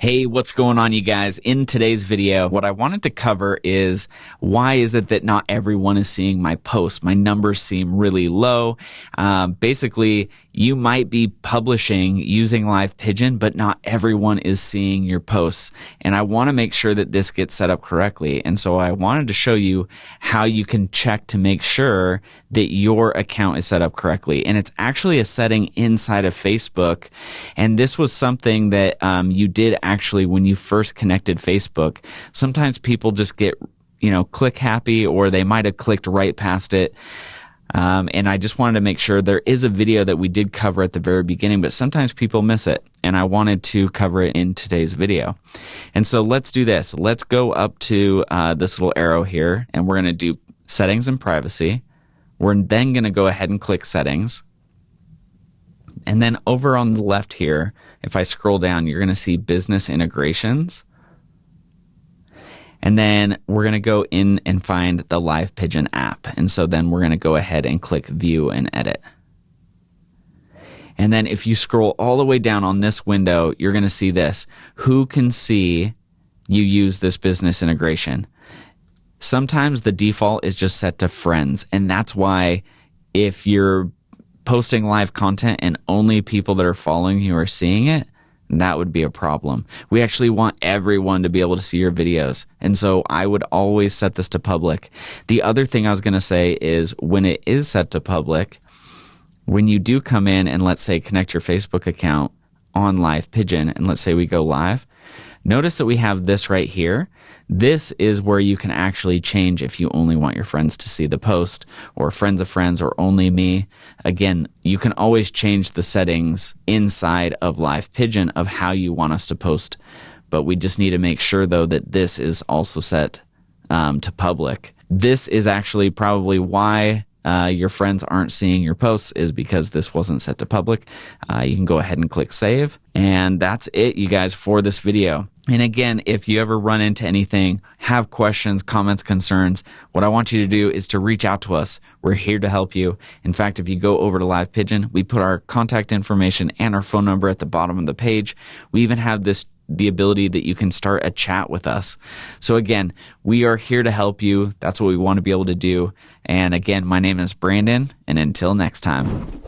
Hey, what's going on, you guys? In today's video, what I wanted to cover is why is it that not everyone is seeing my posts? My numbers seem really low. Um, basically, you might be publishing using Live Pigeon, but not everyone is seeing your posts. And I want to make sure that this gets set up correctly. And so I wanted to show you how you can check to make sure that your account is set up correctly. And it's actually a setting inside of Facebook. And this was something that um, you did actually when you first connected Facebook. Sometimes people just get, you know, click happy or they might have clicked right past it. Um, and I just wanted to make sure there is a video that we did cover at the very beginning, but sometimes people miss it. And I wanted to cover it in today's video. And so let's do this. Let's go up to uh, this little arrow here, and we're going to do settings and privacy. We're then going to go ahead and click settings. And then over on the left here, if I scroll down, you're going to see business integrations. And then we're going to go in and find the Live Pigeon app. And so then we're going to go ahead and click view and edit. And then if you scroll all the way down on this window, you're going to see this. Who can see you use this business integration? Sometimes the default is just set to friends. And that's why if you're posting live content and only people that are following you are seeing it, that would be a problem. We actually want everyone to be able to see your videos. And so I would always set this to public. The other thing I was going to say is when it is set to public, when you do come in and let's say connect your Facebook account on Live Pigeon, and let's say we go live, notice that we have this right here. This is where you can actually change if you only want your friends to see the post or friends of friends or only me. Again, you can always change the settings inside of Live Pigeon of how you want us to post. But we just need to make sure though that this is also set um, to public. This is actually probably why uh, your friends aren't seeing your posts is because this wasn't set to public. Uh, you can go ahead and click save. And that's it, you guys, for this video. And again, if you ever run into anything, have questions, comments, concerns, what I want you to do is to reach out to us. We're here to help you. In fact, if you go over to Live Pigeon, we put our contact information and our phone number at the bottom of the page. We even have this the ability that you can start a chat with us. So again, we are here to help you. That's what we want to be able to do. And again, my name is Brandon, and until next time.